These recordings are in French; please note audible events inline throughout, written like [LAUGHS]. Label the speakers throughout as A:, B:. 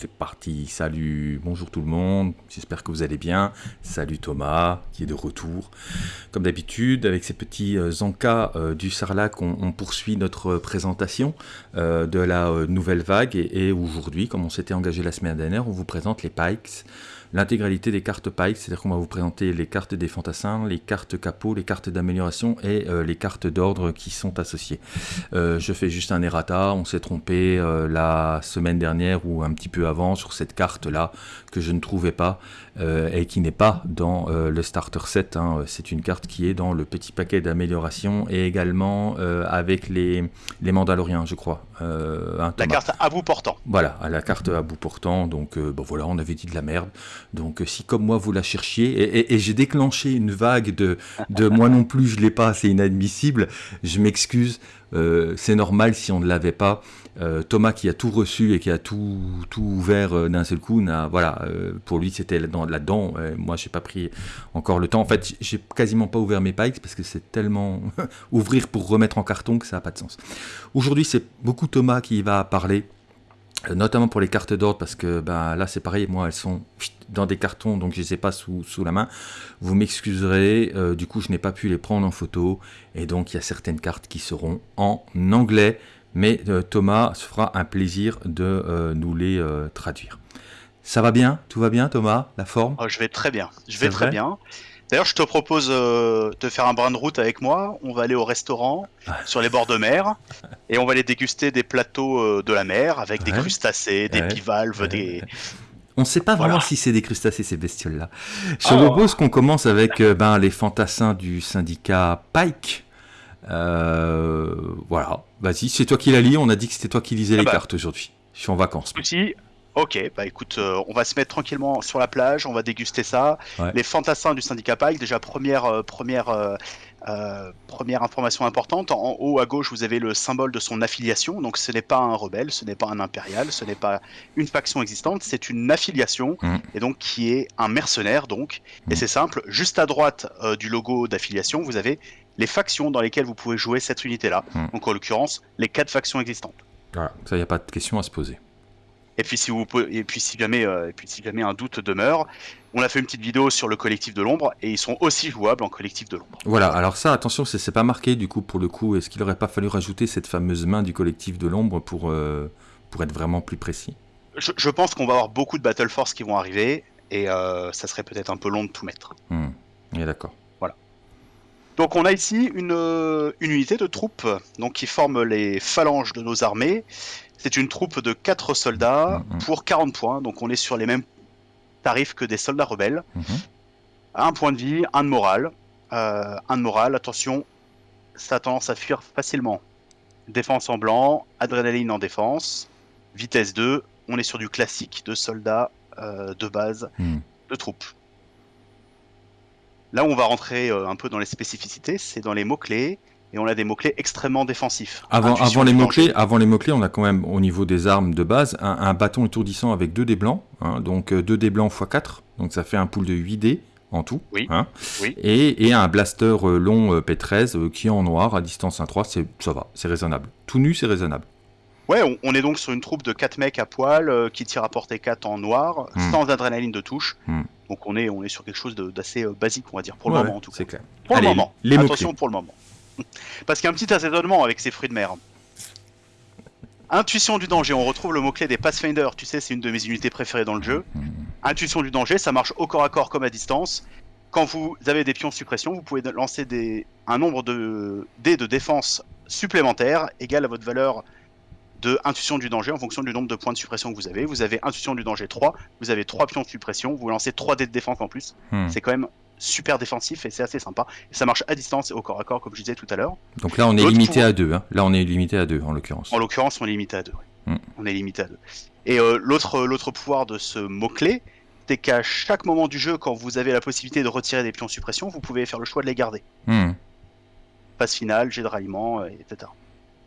A: c'est parti. Salut, bonjour tout le monde. J'espère que vous allez bien. Salut Thomas, qui est de retour. Comme d'habitude, avec ces petits euh, encas euh, du Sarlac, on, poursuit notre présentation euh, de la nouvelle vague. Et aujourd'hui, comme on s'était engagé la semaine dernière, on vous présente les Pikes l'intégralité des cartes Pike, c'est-à-dire qu'on va vous présenter les cartes des fantassins, les cartes capot, les cartes d'amélioration et euh, les cartes d'ordre qui sont associées. Euh, je fais juste un errata, on s'est trompé euh, la semaine dernière ou un petit peu avant sur cette carte-là que je ne trouvais pas et qui n'est pas dans le starter set. Hein. C'est une carte qui est dans le petit paquet d'amélioration et également avec les, les Mandaloriens, je crois.
B: La carte à bout portant.
A: Voilà, à la carte à bout portant. Donc, bon voilà, on avait dit de la merde. Donc euh, si comme moi vous la cherchiez, et, j'ai déclenché une vague de, de moi non plus je l'ai pas, c'est inadmissible, je m'excuse, euh, c'est normal si on ne l'avait pas. Euh, Thomas qui a tout reçu et qui a tout, ouvert d'un seul coup, voilà, pour lui c'était là-dedans. moi j'ai pas pris encore le temps. En fait, j'ai quasiment pas ouvert mes pikes parce que c'est tellement [LAUGHS] ouvrir pour remettre en carton que ça n'a pas de sens. Aujourd'hui c'est beaucoup Thomas qui va parler notamment pour les cartes d'ordre, parce que ben, là c'est pareil, moi elles sont [LAUGHS] dans des cartons, donc je ne les ai pas sous, sous la main. Vous m'excuserez, euh, du coup je n'ai pas pu les prendre en photo, et donc il y a certaines cartes qui seront en anglais, mais euh, Thomas se fera un plaisir de euh, nous les traduire. Ça va bien? Tout va bien Thomas? La forme?
B: Oh, Je vais très bien, je vais très bien. D'ailleurs, je te propose de faire un brin de route avec moi. On va aller au restaurant sur les bords de mer et on va aller déguster des plateaux de la mer avec des crustacés, des bivalves, des,
A: on ne sait pas vraiment si c'est des crustacés ces bestioles-là. Je oh. propose qu'on commence avec euh, ben, les fantassins du syndicat Pike. Euh, voilà, vas-y, c'est toi qui la lis. On a dit que c'était toi qui lisais les bah. cartes aujourd'hui. Je suis en vacances.
B: Aussi, Ok, bah écoute, euh, on va se mettre tranquillement sur la plage, on va déguster ça. Les fantassins du syndicat Pike, déjà première, première euh, première information importante, en haut à gauche, vous avez le symbole de son affiliation. Donc ce n'est pas un rebelle, ce n'est pas un impérial, ce n'est pas une faction existante, c'est une affiliation, mm. et donc qui est un mercenaire. Donc, et mm. c'est simple. Juste à droite du logo d'affiliation, vous avez les factions dans lesquelles vous pouvez jouer cette unité-là. Mm. Donc en l'occurrence, les quatre factions existantes.
A: Voilà, ça, il n'y a pas de question à se poser.
B: Et puis si vous et puis si jamais euh, et puis si jamais un doute demeure, on a fait une petite vidéo sur le collectif de l'ombre et ils sont aussi jouables en collectif de l'ombre.
A: Voilà, alors ça attention, c'est pas marqué du coup pour le coup. Est-ce qu'il aurait pas fallu rajouter cette fameuse main du collectif de l'ombre pour euh, pour être vraiment plus précis?
B: Je, pense qu'on va avoir beaucoup de Battle Force qui vont arriver et euh, ça serait peut-être un peu long de tout mettre.
A: Hmm. d'accord.
B: Donc on a ici une, une unité de troupes donc qui forme les phalanges de nos armées c'est une troupe de 4 soldats mm. pour 40 points, donc on est sur les mêmes tarifs que des soldats rebelles. Mm-hmm. Un point de vie, un de morale. Euh, un de morale, attention, ça a tendance à fuir facilement. Défense en blanc, adrénaline en défense, vitesse 2, on est sur du classique de soldats euh, de base, mm. de troupes. Là où on va rentrer euh, un peu dans les spécificités, c'est dans les mots-clés et on a des mots-clés extrêmement défensifs.
A: Avant, avant les mots-clés, avant les mots-clés, on a quand même au niveau des armes de base un, bâton étourdissant avec 2 dés blancs, hein, donc 2 euh, dés blancs x 4, donc ça fait un pool de 8 dés en tout.
B: Oui.
A: Hein, Et, un blaster euh, long euh, P13 qui est en noir à distance 1-3, ça va, c'est raisonnable. Tout nu, c'est raisonnable.
B: Ouais, on, est donc sur une troupe de 4 mecs à poil qui tirent à portée 4 en noir, hmm. sans adrénaline de touche. Hmm. Donc on est, on est sur quelque chose d'assez basique, on va dire, pour le moment en tout cas.
A: C'est clair.
B: Pour le moment. Les Attention pour le moment. [LAUGHS] Parce qu'il y a un petit assaisonnement avec ces fruits de mer. Intuition du danger, on retrouve le mot-clé des Pathfinder, tu sais, c'est une de mes unités préférées dans le jeu. Intuition du danger, ça marche au corps à corps comme à distance. Quand vous avez des pions suppression, vous pouvez lancer des, un nombre de dés de défense supplémentaires égal à votre valeur de intuition du danger en fonction du nombre de points de suppression que vous avez. Vous avez intuition du danger 3, vous avez 3 pions de suppression, vous lancez 3 dés de défense en plus. Hmm. C'est quand même super défensif et c'est assez sympa. ça marche à distance et au corps à corps, comme je disais tout à l'heure.
A: Donc là, on est limité à deux. Hein. Là, on est limité à deux en l'occurrence.
B: En l'occurrence, on est limité à deux. Hmm. On est limité à deux. Et euh, l'autre, l'autre pouvoir de ce mot-clé, c'est qu'à chaque moment du jeu, quand vous avez la possibilité de retirer des pions suppression, vous pouvez faire le choix de les garder.
A: Hmm.
B: Phase finale, jet de ralliement, euh, etc.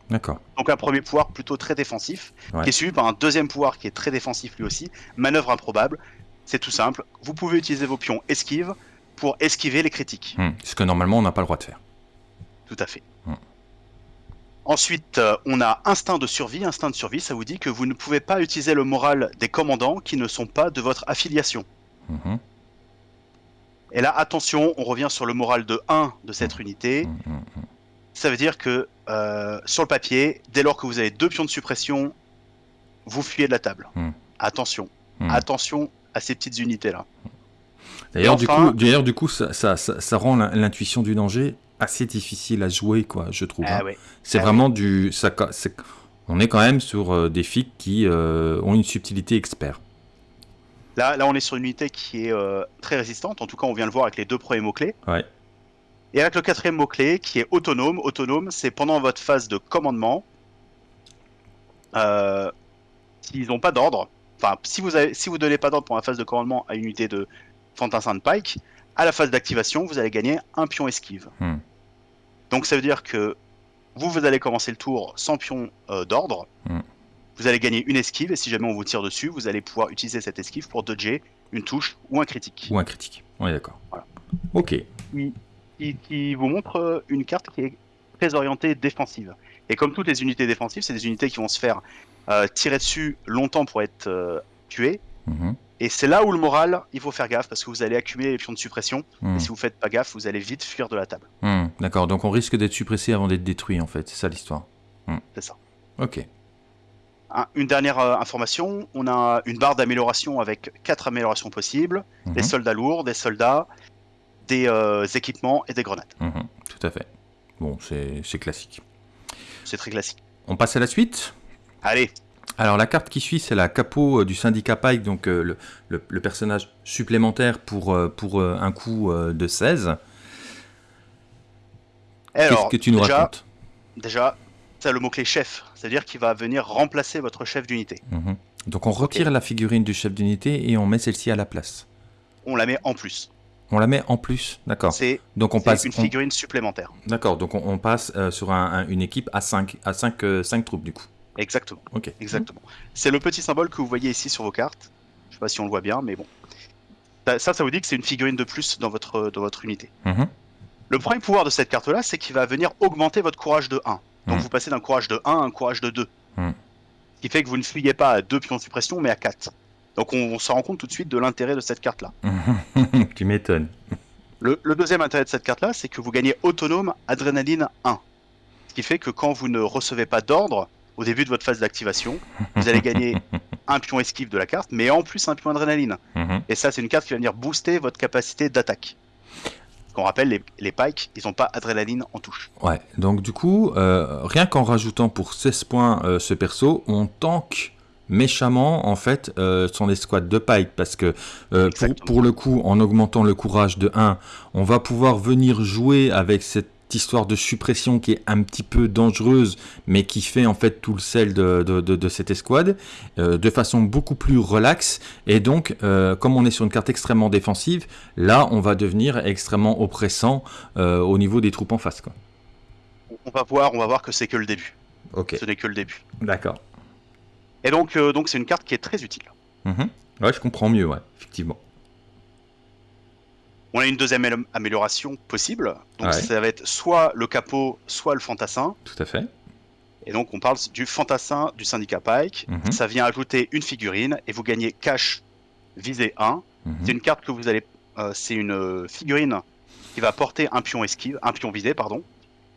A: D'accord.
B: Donc un premier pouvoir plutôt très défensif, qui est suivi par un deuxième pouvoir qui est très défensif lui aussi, manœuvre improbable. C'est tout simple. Vous pouvez utiliser vos pions esquive, pour esquiver les critiques.
A: Hmm. Ce que normalement on n'a pas le droit de faire.
B: Tout à fait. Hmm. Ensuite, euh, on a instinct de survie. Instinct de survie, ça vous dit que vous ne pouvez pas utiliser le moral des commandants qui ne sont pas de votre affiliation.
A: Mhm.
B: Et là, attention, on revient sur le moral de 1 de cette unité. Ça veut dire que euh, sur le papier, dès lors que vous avez deux pions de suppression, vous fuyez de la table.
A: Hmm.
B: Attention,
A: Hmm.
B: attention à ces petites unités-là.
A: D'ailleurs,
B: Et
A: du coup, d'ailleurs, du coup, ça, ça, ça, ça rend l'in- l'intuition du danger assez difficile à jouer, quoi, je trouve. hein.
B: Ah ouais.
A: C'est
B: Ah
A: vraiment du. Ça, on est quand même sur euh, des flics qui euh, ont une subtilité expert.
B: Là, là, on est sur une unité qui est euh, très résistante. En tout cas, on vient le voir avec les deux premiers mots-clés.
A: Ouais.
B: Et avec le quatrième mot-clé qui est autonome. Autonome, c'est pendant votre phase de commandement. Euh, S'ils n'ont pas d'ordre, enfin, si vous avez, si vous donnez pas d'ordre pour la phase de commandement à une unité de fantassin de Pike, à la phase d'activation, vous allez gagner un pion esquive.
A: Hmm.
B: Donc ça veut dire que vous, vous allez commencer le tour sans pion euh, d'ordre.
A: Hmm.
B: Vous allez gagner une esquive et si jamais on vous tire dessus, vous allez pouvoir utiliser cette esquive pour dodger une touche ou un critique.
A: Ou un critique. On est d'accord.
B: Voilà.
A: Ok.
B: Qui, qui vous montre euh, une carte qui est très orientée défensive. Et comme toutes les unités défensives, c'est des unités qui vont se faire euh, tirer dessus longtemps pour être euh, tuées.
A: Mhm.
B: Et c'est là où le moral, il faut faire gaffe parce que vous allez accumuler les pions de suppression.
A: Hmm.
B: Et si vous faites pas gaffe, vous allez vite fuir de la table.
A: Hmm. D'accord. Donc on risque d'être suppressé avant d'être détruit, en fait. C'est ça l'histoire.
B: C'est ça.
A: Ok.
B: Un- une dernière euh, information, on a une barre d'amélioration avec quatre améliorations possibles.
A: Mhm.
B: Des soldats lourds, des soldats, des euh, équipements et des grenades.
A: Mhm. Tout à fait. Bon, c'est classique.
B: C'est très classique.
A: On passe à la suite
B: Allez,
A: Alors la carte qui suit, c'est la capot euh, du syndicat Pike, donc euh, le, le- le personnage supplémentaire pour, euh, pour un coup de 16. Qu'est-ce que tu nous
B: déjà,
A: racontes?
B: déjà, ça le mot-clé chef, c'est-à-dire qu'il va venir remplacer votre chef d'unité.
A: Mhm. Donc on retire la figurine du chef d'unité et on met celle-ci à la place.
B: On la met en plus.
A: On la met en plus, d'accord.
B: C'est
A: Donc on passe,
B: une
A: on-
B: figurine supplémentaire.
A: d'accord. Donc on, on passe euh, sur un- un- une équipe à 5 à 5, euh, cinq troupes du coup.
B: Exactement.
A: Ok.
B: Exactement. C'est le petit symbole que vous voyez ici sur vos cartes. Je sais pas si on le voit bien, mais bon. Ça, ça, vous dit que c'est une figurine de plus dans votre, dans votre unité.
A: Mhm.
B: Le premier pouvoir de cette carte-là, c'est qu'il va venir augmenter votre courage de 1. Donc
A: Mhm.
B: vous passez d'un courage de 1 à un courage de 2.
A: Mhm.
B: Ce qui fait que vous ne fuyez pas à 2 pions de suppression, mais à 4. Donc on, on se rend compte tout de suite de l'intérêt de cette carte-là. [LAUGHS]
A: tu m'étonnes.
B: Le, le deuxième intérêt de cette carte-là, c'est que vous gagnez autonome adrénaline 1. Ce qui fait que quand vous ne recevez pas d'ordre au début de votre phase d'activation, vous allez gagner [LAUGHS] un pion esquive de la carte, mais en plus un pion adrénaline.
A: Mhm.
B: Et ça, c'est une carte qui va venir booster votre capacité d'attaque. Qu'on rappelle, les, les pikes, ils n'ont pas adrénaline en touche.
A: Ouais, donc du coup, euh, rien qu'en rajoutant pour 16 points euh, ce perso, on tank méchamment en fait euh, son escouade de Pike parce que euh, pour, le coup, en augmentant le courage de 1, on va pouvoir venir jouer avec cette histoire de suppression qui est un petit peu dangereuse mais qui fait en fait tout le sel de, de, de- de cette escouade euh, de façon beaucoup plus relaxe et donc euh, comme on est sur une carte extrêmement défensive là on va devenir extrêmement oppressant au niveau des troupes en face quoi.
B: On va voir, on va voir que c'est que le début.
A: Ok,
B: Ce n'est que le début.
A: d'accord.
B: Et donc, euh, donc c'est une carte qui est très utile.
A: Mhm. Ouais, je comprends mieux, ouais, effectivement.
B: On a une deuxième amélioration possible. Donc
A: Ouais.
B: ça va être soit le capot, soit le fantassin.
A: Tout à fait.
B: Et donc on parle du fantassin du syndicat Pike.
A: Mhm.
B: Ça vient ajouter une figurine et vous gagnez cash visée 1.
A: Mhm.
B: C'est une carte que vous allez. euh, c'est une euh, figurine qui va porter un pion esquive, un pion visé, pardon.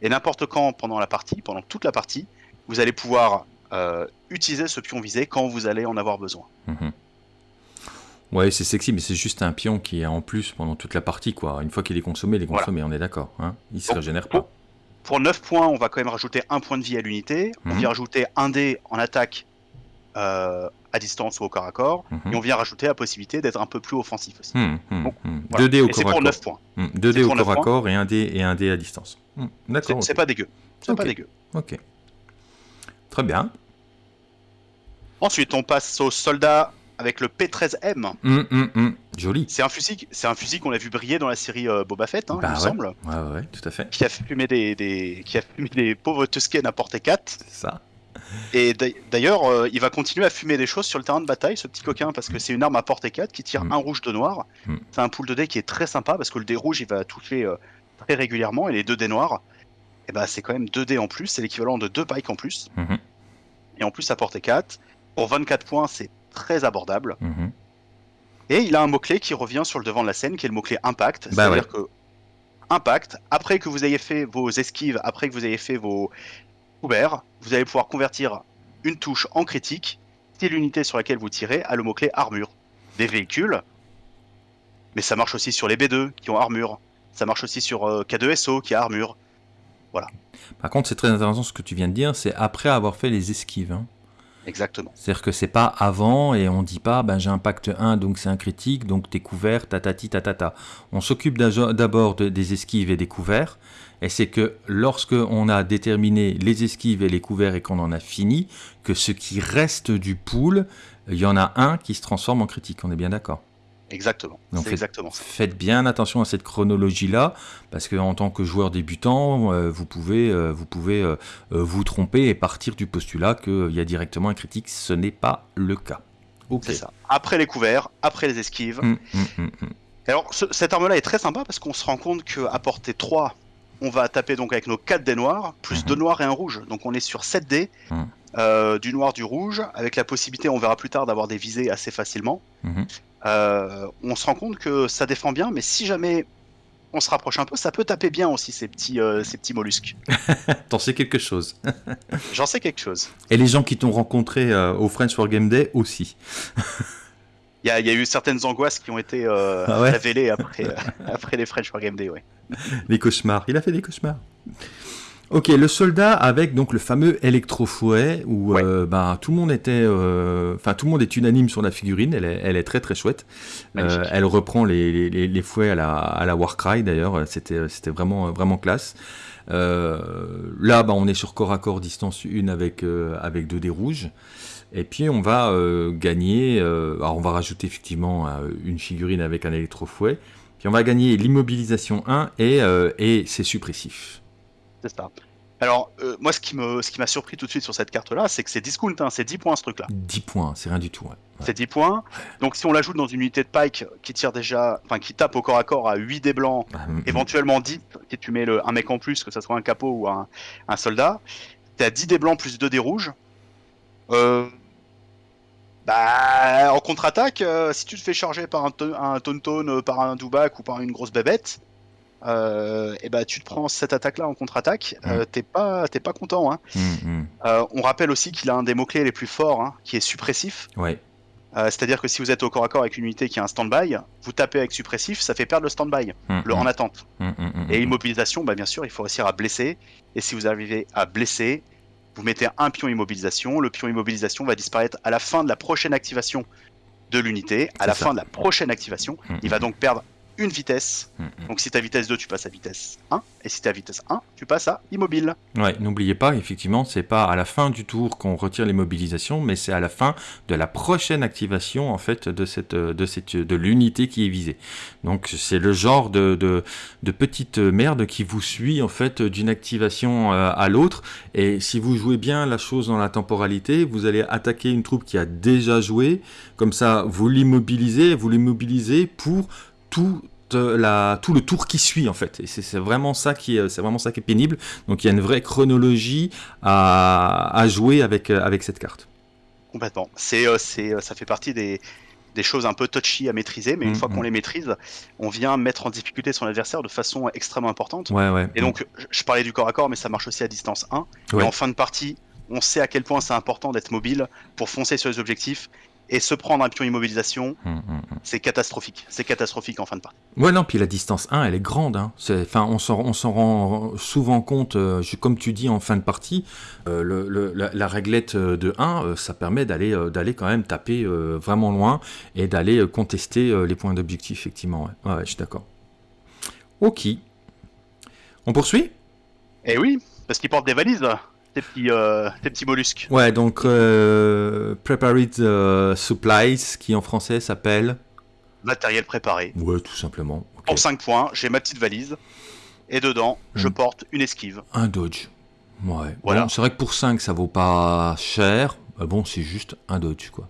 B: Et n'importe quand pendant la partie, pendant toute la partie, vous allez pouvoir euh, utiliser ce pion visé quand vous allez en avoir besoin.
A: Mhm. Ouais, c'est sexy, mais c'est juste un pion qui est en plus pendant toute la partie, quoi. Une fois qu'il est consommé, il est
B: Voilà.
A: consommé, on est d'accord. Hein il se
B: Donc,
A: régénère
B: pour-
A: pas.
B: Pour 9 points, on va quand même rajouter un point de vie à l'unité. On
A: Mhm.
B: vient rajouter un dé en attaque euh, à distance ou au corps à corps.
A: Mhm.
B: Et on vient rajouter la possibilité d'être un peu plus offensif aussi.
A: Mhm, mhm,
B: Donc. Voilà.
A: Deux dés au
B: et
A: corps à
B: pour
A: corps.
B: 9 points.
A: Mhm. Deux
B: C'est
A: dés au
B: pour
A: corps à corps et un dé, et un dé à distance.
B: C'est
A: D'accord.
B: c'est
A: ok.
B: pas dégueu. C'est
A: Ok.
B: pas dégueu.
A: Ok. Très bien.
B: Ensuite, on passe au soldat avec le P13M.
A: Hum, hum, hum. Joli.
B: C'est un fusil, c'est un fusil qu'on a vu briller dans la série euh, Boba Fett, hein,
A: Bah
B: il me
A: ouais.
B: semble,
A: Ouais, ouais, tout à fait.
B: qui a fumé des, des- qui a fumé des pauvres Tusken à portée 4.
A: C'est ça.
B: Et d'a- d'ailleurs, euh, il va continuer à fumer des choses sur le terrain de bataille, ce petit coquin, parce que c'est une arme à portée 4 qui tire un rouge, deux noirs.
A: Mm.
B: C'est un pool de dés qui est très sympa parce que le dé rouge, il va toucher euh, très régulièrement et les deux dés noirs. Et ben c'est quand même 2 dés en plus, c'est l'équivalent de 2 pikes en plus.
A: Mhm.
B: Et en plus, à portée 4. Pour 24 points, c'est très abordable.
A: Mhm.
B: Et il a un mot-clé qui revient sur le devant de la scène, qui est le mot-clé impact.
A: Bah
B: C'est-à-dire que impact, après que vous ayez fait vos esquives, après que vous ayez fait vos couverts, vous allez pouvoir convertir une touche en critique si l'unité sur laquelle vous tirez a le mot-clé armure. Des véhicules, mais ça marche aussi sur les B2 qui ont armure. Ça marche aussi sur euh, K2SO qui a armure.
A: Par contre, c'est très intéressant ce que tu viens de dire, c'est après avoir fait les esquives. hein.
B: Exactement.
A: C'est-à-dire que c'est pas avant et on dit pas ben j'ai un pacte 1 donc c'est un critique donc t'es couvert tatati tatata. On s'occupe d'abord de- des esquives et des couverts et c'est que lorsque on a déterminé les esquives et les couverts et qu'on en a fini que ce qui reste du pool, il y en a un qui se transforme en critique, on est bien d'accord.
B: Exactement.
A: Donc, faites-
B: exactement ça.
A: Faites bien attention à cette chronologie-là, parce que en tant que joueur débutant, euh, vous pouvez, euh, vous, pouvez euh, vous tromper et partir du postulat qu'il y a directement un critique. Ce n'est pas le cas. Ok.
B: C'est ça. Après les couverts, après les esquives.
A: Hum, hum, hum.
B: Alors, ce- cette arme-là est très sympa parce qu'on se rend compte qu'à portée 3, on va taper donc avec nos 4 dés noirs, plus
A: Mhm.
B: 2 noirs et un rouge. Donc on est sur 7 dés, euh, du noir, du rouge, avec la possibilité, on verra plus tard, d'avoir des visées assez facilement. Euh, on se rend compte que ça défend bien, mais si jamais on se rapproche un peu, ça peut taper bien aussi ces petits, euh, ces petits mollusques. [LAUGHS]
A: T'en sais quelque chose. [LAUGHS]
B: J'en sais quelque chose.
A: Et les gens qui t'ont rencontré euh, au French for Game Day aussi. [LAUGHS]
B: Il y, a- il y a eu certaines angoisses qui ont été euh,
A: Ah ouais
B: révélées après, après les French for Game Day. Ouais.
A: Les cauchemars. Il a fait des cauchemars. Ok, le soldat avec donc le fameux électrofouet où
B: Ouais.
A: euh, bah, tout le monde était, euh, enfin tout le monde est unanime sur la figurine. Elle est, elle est très très chouette. Euh, elle reprend les, les- fouets à la, à la Warcry d'ailleurs. C'était c'était vraiment vraiment classe. Là, bah, on est sur corps à corps distance 1 avec avec deux dés rouges. Et puis on va gagner. alors on va rajouter effectivement une figurine avec un électrofouet. Puis on va gagner l'immobilisation 1 et, et c'est suppressif.
B: C'est ça. Alors, euh, moi, ce qui m'a surpris tout de suite sur cette carte-là, c'est que c'est discount, hein, c'est 10 points ce truc-là.
A: 10 points, c'est rien du tout. ouais. Ouais.
B: C'est 10 points. Donc, si on l'ajoute dans une unité de pike qui tire déjà, enfin, qui tape au corps à corps à 8 dés blancs,
A: Ah,
B: éventuellement 10, si tu mets le, un mec en plus, que ce soit un capot ou un, un soldat, t'es à 10 dés blancs plus 2 dés rouges. Euh, bah, en contre-attaque, euh, si tu te fais charger par un, un euh, par un Dubak ou par une grosse bébête, euh, et bah, tu te prends cette attaque-là en contre-attaque, euh, t'es pas, t'es pas content. Hein.
A: Mm, mm.
B: Euh, on rappelle aussi qu'il a un des mots-clés les plus forts, hein, qui est suppressif.
A: Ouais.
B: C'est-à-dire que si vous êtes au corps à corps avec une unité qui a un stand-by, vous tapez avec suppressif, ça fait perdre le stand-by,
A: Mm,
B: le en attente. Et
A: mm.
B: immobilisation, bah, bien sûr, il faut réussir à blesser. Et si vous arrivez à blesser, vous mettez un pion immobilisation. Le pion immobilisation va disparaître à la fin de la prochaine activation de l'unité. À la
A: ça.
B: fin de la prochaine activation, il va donc perdre une vitesse.
A: mm, mm.
B: Donc si tu vitesse 2, tu passes à vitesse 1. Et si tu à vitesse 1, tu passes à immobile.
A: Ouais, n'oubliez pas, effectivement, c'est pas à la fin du tour qu'on retire les mobilisations, mais c'est à la fin de la prochaine activation en fait de cette de cette de l'unité qui est visée. Donc c'est le genre de, de de petite merde qui vous suit en fait d'une activation euh, à l'autre. Et si vous jouez bien la chose dans la temporalité, vous allez attaquer une troupe qui a déjà joué. Comme ça, vous l'immobilisez, vous l'immobilisez pour tout euh, la, tout le tour qui suit en fait et c'est vraiment ça qui est c'est vraiment ça qui est pénible donc il y a une vraie chronologie à, à jouer avec euh, avec cette carte
B: Complètement. C'est, euh, c'est, ça fait partie des, des choses un peu touchy à maîtriser, mais une
A: Mm,
B: fois qu'on
A: mm.
B: les maîtrise, on vient mettre en difficulté son adversaire de façon extrêmement importante.
A: ouais ouais
B: Et donc, je- je parlais du corps à corps, mais ça marche aussi à distance 1.
A: Ouais.
B: Et en fin de partie, on sait à quel point c'est important d'être mobile pour foncer sur les objectifs. Et se prendre un pion immobilisation,
A: Hum, hum, hum.
B: c'est catastrophique. C'est catastrophique en fin de partie.
A: Ouais, non, puis la distance 1, elle est grande. Hein. Enfin, on s'en rend souvent compte, euh, comme tu dis, en fin de partie. euh, le- le- la, la réglette euh, de 1, euh, ça permet d'aller d'aller quand même taper vraiment loin et d'aller contester les points d'objectif, effectivement. Ouais. Ouais, je suis d'accord. Ok. On poursuit?
B: Et oui, parce qu'ils portent des valises, là, tes petits, euh, tes petits mollusques.
A: Ouais, donc euh, Prepared euh, Supplies, qui en français s'appelle.
B: Matériel préparé.
A: Ouais, tout simplement. Ok.
B: Pour 5 points, j'ai ma petite valise. Et dedans, je
A: Mm.
B: porte une esquive.
A: Un Dodge. Ouais.
B: Voilà.
A: Bon, c'est vrai que pour 5, ça vaut pas cher. Euh, bon, c'est juste un Dodge, quoi.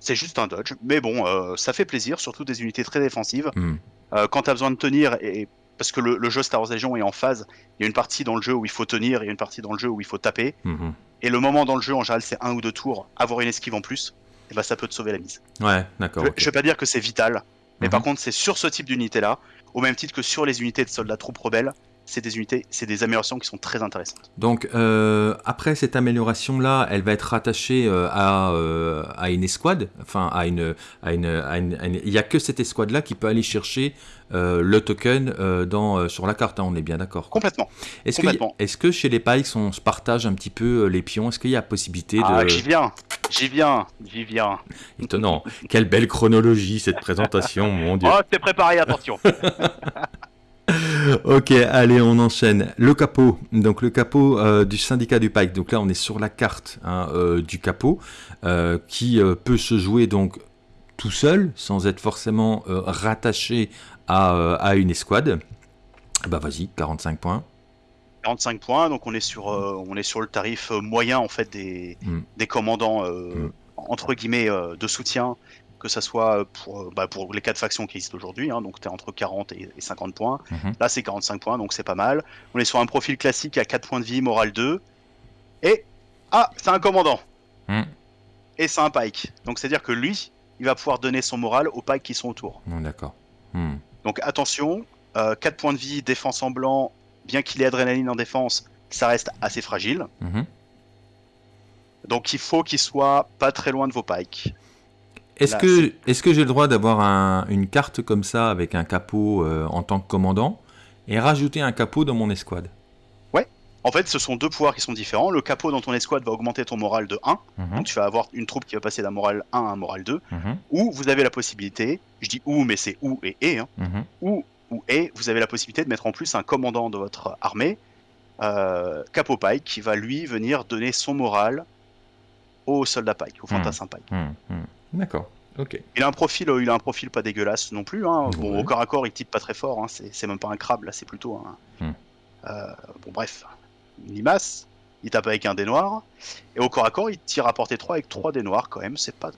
B: C'est juste un dodge, mais bon, euh, ça fait plaisir, surtout des unités très défensives.
A: Hmm.
B: Euh, quand tu as besoin de tenir et parce que le, jeu Star Wars Legion est en phase. Il y a une partie dans le jeu où il faut tenir, il y a une partie dans le jeu où il faut taper. Mhm. Et le moment dans le jeu, en général, c'est un ou deux tours. Avoir une esquive en plus, et bah, ça peut te sauver la mise.
A: Ouais, d'accord.
B: Je, ne vais pas dire que c'est vital, mais par mhm. contre, c'est sur ce type d'unité-là, au même titre que sur les unités de soldats troupes rebelles, c'est des unités, c'est des améliorations qui sont très intéressantes.
A: Donc euh, après cette amélioration là, elle va être rattachée euh, à, euh, à une escouade, enfin à une, à une, il n'y a que cette escouade là qui peut aller chercher le token dans sur la carte, hein, on est bien d'accord.
B: Complètement.
A: Est-ce que, est que chez les Pikes on se partage un petit peu les pions? Est-ce qu'il y a possibilité de
B: Ah j'y viens, j'y viens, j'y viens.
A: Étonnant. Quelle belle chronologie cette présentation, mon dieu.
B: Oh, t'es préparé, attention. [LAUGHS]
A: ok, allez, on enchaîne. Le capot, donc le capot euh, du syndicat du Pike. Donc là, on est sur la carte hein, euh, du capot euh, qui peut se jouer donc tout seul, sans être forcément rattaché à, une escouade. Bah vas-y, 45 points.
B: 45 points, donc on est sur, on est sur le tarif moyen en fait des, hmm. des commandants hmm. entre guillemets de soutien que ça soit pour, euh, bah, pour les quatre factions qui existent aujourd'hui, hein, donc tu es entre 40 et, 50 points. Mhm. Là, c'est 45 points, donc c'est pas mal. On est sur un profil classique à 4 points de vie, morale 2. Et. Ah, c'est un commandant hmm. Et c'est un pike. Donc c'est-à-dire que lui, il va pouvoir donner son moral aux pikes qui sont autour.
A: D'accord. Hmm.
B: Donc attention, 4 euh, points de vie, défense en blanc, bien qu'il ait adrénaline en défense, ça reste assez fragile. Mhm. Donc il faut qu'il soit pas très loin de vos pikes.
A: Est-ce que, est que j'ai le droit d'avoir une carte comme ça avec un capot euh, en tant que commandant et rajouter un capot dans mon escouade?
B: Ouais. En fait, ce sont deux pouvoirs qui sont différents. Le capot dans ton escouade va augmenter ton moral de 1. Mhm. Donc tu vas avoir une troupe qui va passer d'un moral 1 à un moral 2. Mhm. Ou vous avez la possibilité, je dis ou, mais c'est ou et et, hein, mhm. ou, ou et, vous avez la possibilité de mettre en plus un commandant de votre armée, euh, Capot Pike, qui va lui venir donner son moral au soldat Pike, au fantassin Pike.
A: D'accord. Ok.
B: Il a un profil, euh, il a un profil pas dégueulasse non plus. Hein. Bon, au corps à corps, il type pas très fort. Hein. C'est même pas un crabe là, c'est plutôt un. Hmm. Euh, bon, bref, une limace. Il tape avec un dé noir. Et au corps à corps, il tire à portée 3 avec 3 dés noirs quand même. C'est pas,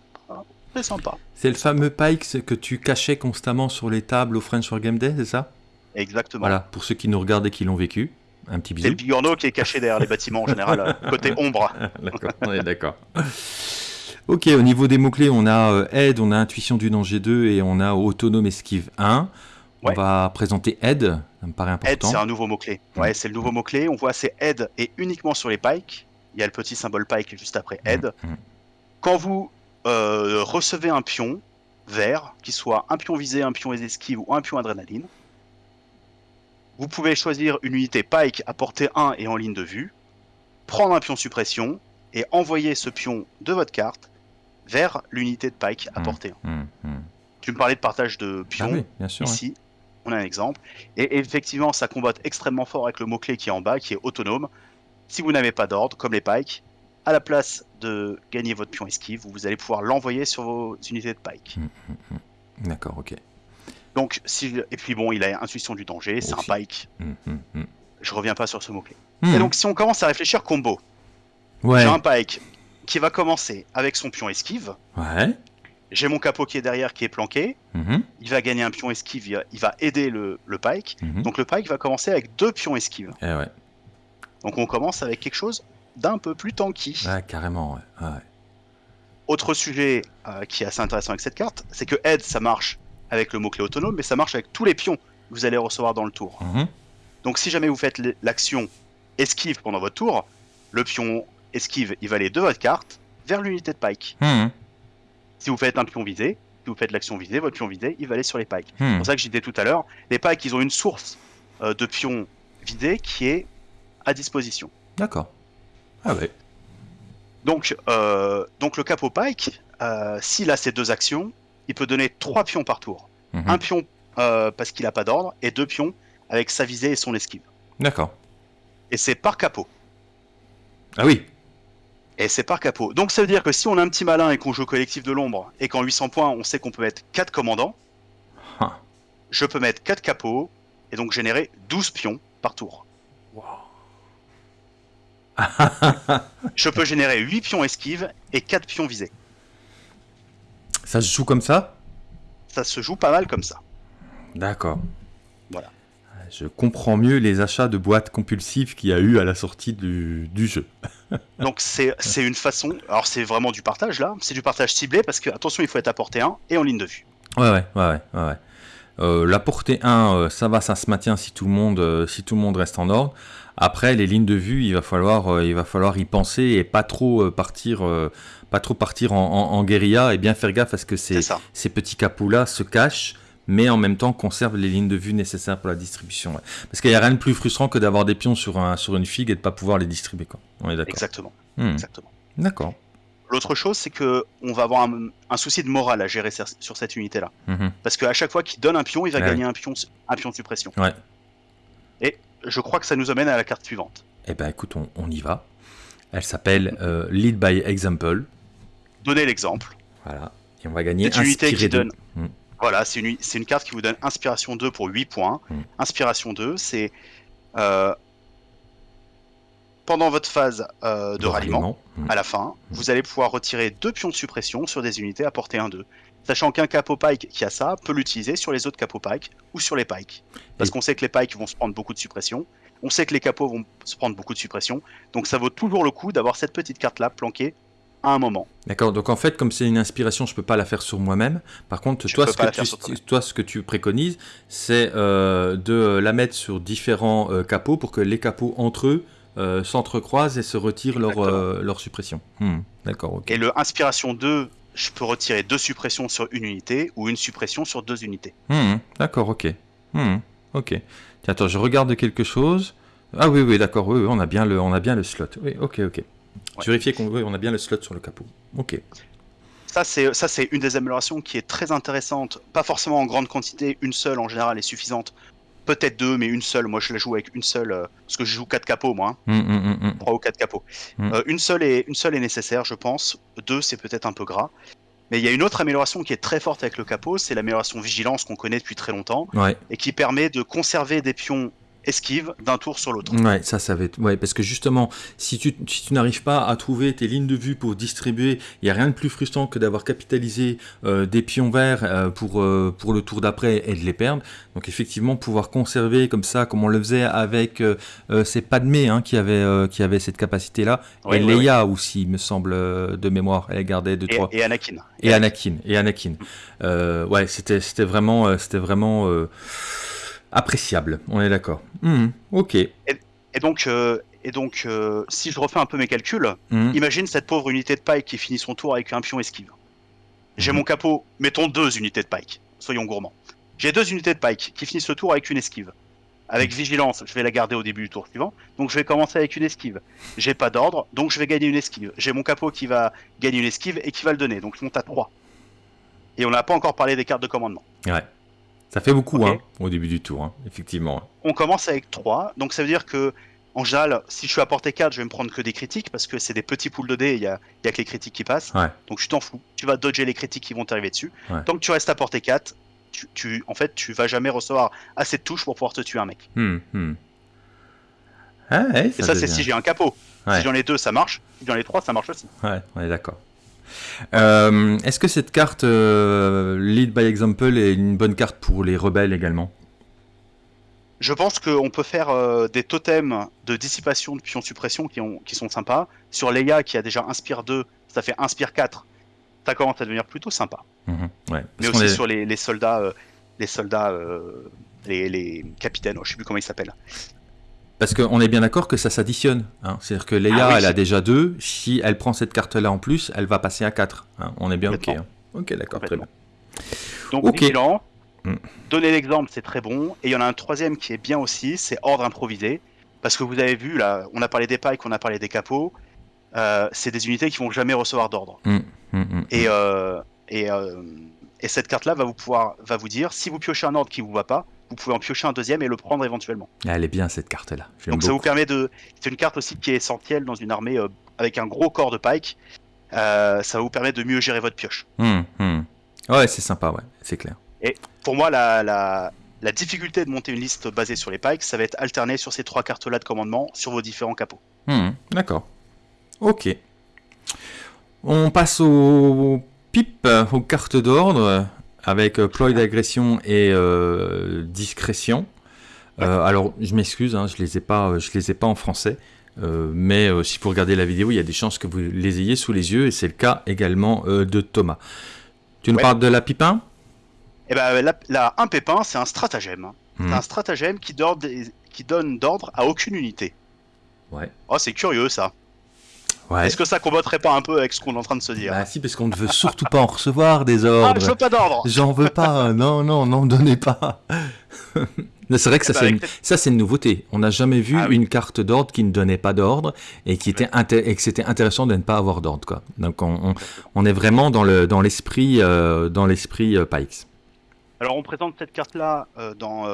B: très sympa.
A: C'est le fameux Pike que tu cachais constamment sur les tables au French War Game Day, c'est ça?
B: Exactement.
A: Voilà, pour ceux qui nous regardent et qui l'ont vécu. Un petit bisou.
B: C'est le bigorneau qui est caché derrière les bâtiments en général, euh, [LAUGHS] côté ombre. [LAUGHS]
A: d'accord, on est d'accord. Ok, au niveau des mots-clés, on a euh, aide, on a intuition du danger 2 et on a autonome esquive 1. On va présenter aide, ça me paraît important.
B: Aide, c'est un nouveau mot-clé. Ouais, c'est le nouveau mot-clé. On voit c'est aide et uniquement sur les pikes. Il y a le petit symbole pike juste après aide. Mm, mm. Quand vous euh, recevez un pion vert, qu'il soit un pion visé, un pion esquive ou un pion adrénaline, vous pouvez choisir une unité pike à portée 1 et en ligne de vue, prendre un pion suppression et envoyer ce pion de votre carte vers l'unité de Pike à mmh, portée. Mmh, mmh. Tu me parlais de partage de pions.
A: Ah bien sûr,
B: Ici, on a un exemple. Et effectivement, ça combatte extrêmement fort avec le mot-clé qui est en bas, qui est autonome. Si vous n'avez pas d'ordre, comme les Pike, à la place de gagner votre pion esquive, vous allez pouvoir l'envoyer sur vos unités de Pike.
A: D'accord, ok.
B: Donc, si, et puis bon, il a intuition du danger, c'est un Pike. Je reviens pas sur ce mot-clé. Et donc, si on commence à réfléchir combo,
A: ouais.
B: j'ai un Pike qui va commencer avec son pion esquive.
A: Ouais.
B: J'ai mon capot qui est derrière qui est planqué. Il va gagner un pion esquive, il va aider le, le pike. Donc le pike va commencer avec deux pions esquives.
A: Eh ouais.
B: Donc on commence avec quelque chose d'un peu plus tanky.
A: Ouais, carrément, ouais.
B: Autre sujet euh, qui est assez intéressant avec cette carte, c'est que aide ça marche avec le mot-clé autonome, mais ça marche avec tous les pions que vous allez recevoir dans le tour.
A: Mhm.
B: Donc si jamais vous faites l'action esquive pendant votre tour, le pion esquive, il va aller de votre carte vers l'unité de pike.
A: Hmm.
B: Si vous faites un pion visé, si vous faites l'action visée, votre pion visé, il va aller sur les pikes.
A: Hmm.
B: C'est pour ça que j'ai dit tout à l'heure, les pikes, ils ont une source euh, de pions vidés qui est à disposition.
A: D'accord. Ah ouais.
B: Donc, euh, donc le capot pike, euh, s'il a ces deux actions, il peut donner trois pions par tour.
A: Mhm.
B: Un pion parce qu'il n'a pas d'ordre et deux pions avec sa visée et son esquive.
A: D'accord.
B: Et c'est par capot.
A: Ah oui,
B: et c'est par capot. Donc ça veut dire que si on a un petit malin et qu'on joue au collectif de l'ombre, et qu'en 800 points, on sait qu'on peut mettre 4 commandants, je peux mettre 4 capots, et donc générer 12 pions par tour. [LAUGHS] je peux générer 8 pions esquives et 4 pions visés.
A: Ça se joue comme ça
B: Ça se joue pas mal comme ça.
A: D'accord.
B: Voilà.
A: je comprends mieux les achats de boîtes compulsives qu'il y a eu à la sortie du, jeu. [LAUGHS]
B: Donc c'est une façon, alors c'est vraiment du partage là, c'est du partage ciblé parce que attention il faut être à portée 1 et en ligne de vue.
A: Ouais ouais ouais ouais. Euh, la portée 1, euh, ça va, ça se maintient si tout le monde, euh, si tout le monde reste en ordre. Après, les lignes de vue, il va falloir, il va falloir y penser et pas trop partir, pas trop partir en, guérilla et bien faire gaffe à ce que ces, ces petits capots là se cachent mais en même temps conserve les lignes de vue nécessaires pour la distribution. Parce qu'il n'y a rien de plus frustrant que d'avoir des pions sur, un, sur une figue et de ne pas pouvoir les distribuer. Quoi. On est d'accord.
B: Exactement. Hmm. Exactement.
A: D'accord.
B: L'autre chose, c'est que on va avoir un, souci de morale à gérer sur cette unité-là. Mhm. Parce qu'à chaque fois qu'il donne un pion, il va gagner un pion, un pion de suppression.
A: Ouais.
B: Et je crois que ça nous amène à la carte suivante.
A: Eh ben écoute, on, y va. Elle s'appelle euh, Lead by Example.
B: Donnez l'exemple.
A: Voilà. Et on va gagner
B: une unité qui donne. Voilà, c'est une, une, carte qui vous donne Inspiration 2 pour 8 points. Hmm. Inspiration 2, c'est euh, pendant votre phase euh, de, ralliement, hmm. à la fin, vous allez pouvoir retirer deux pions de suppression sur des unités à portée 1-2. Sachant qu'un capot pike qui a ça peut l'utiliser sur les autres capots pike ou sur les pikes. Parce qu'on sait que les pikes vont se prendre beaucoup de suppression. On sait que les capots vont se prendre beaucoup de suppression. Donc ça vaut toujours le coup d'avoir cette petite carte là planquée à un moment.
A: D'accord, donc en fait, comme c'est une inspiration, je ne peux pas la faire sur moi-même. Par contre, toi ce, que tu, toi ce, que tu, préconises, c'est euh, de la mettre sur différents euh, capots pour que les capots entre eux euh, s'entrecroisent et se retirent leur, leur suppression. Hmm, d'accord, ok.
B: Et le inspiration 2, je peux retirer deux suppressions sur une unité ou une suppression sur deux unités.
A: Hmm, d'accord, ok. Hmm, ok. Tiens, attends, je regarde quelque chose. Ah oui, oui, d'accord, oui, oui, on, a bien le, on a bien le slot. Oui, ok, ok. Vérifier qu'on on a bien le slot sur le capot. Ok.
B: Ça, c'est une des améliorations qui est très intéressante. Pas forcément en grande quantité, une seule en général est suffisante. Peut-être deux, mais une seule. Moi, je la joue avec une seule, euh, parce que je joue quatre capots, moi. Hein. Hum, hum, hum, Trois ou quatre capots. Euh, une, seule est, une seule est nécessaire, je pense. Deux, c'est peut-être un peu gras. Mais il y a une autre amélioration qui est très forte avec le capot, c'est l'amélioration vigilance qu'on connaît depuis très longtemps, et qui permet de conserver des pions esquive d'un tour sur l'autre.
A: Ouais, ça, ça va être. Ouais, parce que justement, si tu, si tu n'arrives pas à trouver tes lignes de vue pour distribuer, il n'y a rien de plus frustrant que d'avoir capitalisé euh, des pions verts euh, pour, euh, pour le tour d'après et de les perdre. Donc, effectivement, pouvoir conserver comme ça, comme on le faisait avec. c'est Padmé hein, qui, avait, qui avait cette capacité-là. et Leia aussi, me semble, de mémoire. Elle gardait deux, trois.
B: Et Anakin.
A: Et, Anakin. Et Anakin. ouais, c'était vraiment. c'était vraiment appréciable, on est d'accord. Hmm, ok.
B: Et, donc, euh, et donc euh, si je refais un peu mes calculs, hmm. imagine cette pauvre unité de pike qui finit son tour avec un pion esquive. J'ai hmm. mon capot, mettons deux unités de pike, soyons gourmands. J'ai deux unités de pike qui finissent le tour avec une esquive. Avec vigilance, je vais la garder au début du tour suivant, donc je vais commencer avec une esquive. J'ai pas d'ordre, donc je vais gagner une esquive. J'ai mon capot qui va gagner une esquive et qui va le donner, donc je monte à 3. Et on n'a pas encore parlé des cartes de commandement.
A: Ouais. Ça fait beaucoup hein, au début du tour, hein, effectivement.
B: On commence avec 3, donc ça veut dire que en général, si je suis à portée 4, je vais me prendre que des critiques parce que c'est des petits poules de dés, il y a, y a, que les critiques qui passent. Donc je t'en fous, tu vas dodger les critiques qui vont t'arriver dessus. Tant que tu restes à portée 4, tu, tu, en fait, tu vas jamais recevoir assez de touches pour pouvoir te tuer un mec.
A: Hmm, hmm.
B: Ah, Et ça, c'est si j'ai un capot. Si j'en ai deux, ça marche. Si j'en ai trois, ça marche aussi.
A: Ouais, on est d'accord. Euh, est-ce que cette carte euh, Lead by Example est une bonne carte pour les rebelles également?
B: Je pense qu'on peut faire euh, des totems de dissipation de pions suppression qui, ont, qui sont sympas. Sur Leia qui a déjà Inspire 2, ça fait Inspire 4. Ça commence à devenir plutôt sympa.
A: Mhm,
B: Mais aussi sur les, soldats, les soldats, les, les capitaines, oh, je sais plus comment ils s'appellent.
A: Parce qu'on est bien d'accord que ça s'additionne. Hein. C'est-à-dire que Leia, ah elle a déjà deux. Si elle prend cette carte-là en plus, elle va passer à 4. Hein. On est bien OK. Hein. Ok, d'accord, très bien.
B: Donc, okay. Mm. Donner l'exemple, c'est très bon. Et il y en a un troisième qui est bien aussi, c'est ordre improvisé. Parce que vous avez vu, là, on a parlé des pikes, on a parlé des capots. Euh, c'est des unités qui vont jamais recevoir d'ordre. Mm, mm, et, euh, et, euh, et, cette carte-là va vous pouvoir va vous dire si vous piochez un ordre qui vous va pas, vous pouvez en piocher un deuxième et le prendre éventuellement.
A: Elle est bien cette carte-là.
B: Donc ça vous permet de. C'est une carte aussi qui est essentielle dans une armée euh, avec un gros corps de pike. Euh, ça vous permet de mieux gérer votre pioche.
A: Hum, hum. Ouais, c'est sympa, ouais, c'est clair.
B: Et pour moi, la, la, la, difficulté de monter une liste basée sur les pikes, ça va être alterné sur ces trois cartes-là de commandement sur vos différents capots.
A: Hum, d'accord. Ok. On passe au pipe, aux cartes d'ordre avec euh, ploy d'agression et euh, discrétion. alors, je m'excuse, hein, je les ai pas, je les ai pas en français. mais si vous regardez la vidéo, il y a des chances que vous les ayez sous les yeux, et c'est le cas également de Thomas. Tu nous parles de la pipin?
B: Eh ben, la, un pépin, c'est un stratagème. C'est hmm. un stratagème qui, qui donne d'ordre à aucune unité.
A: Ouais.
B: Oh, c'est curieux ça. Est-ce que ça combattrait pas un peu avec ce qu'on est en train de se dire
A: Bah si, parce qu'on ne veut surtout pas en recevoir des ordres. Ah,
B: je veux pas d'ordre
A: J'en veux pas, non, non, n'en donnez pas [LAUGHS] C'est vrai que ça, eh ben, c'est une... une nouveauté. On n'a jamais vu ah une carte d'ordre qui ne donnait pas d'ordre et, qui était et que c'était intéressant de ne pas avoir d'ordre. Quoi. Donc on, on, est vraiment dans l'esprit le, dans l'esprit euh, euh, Pikes.
B: Alors on présente cette carte-là euh, dans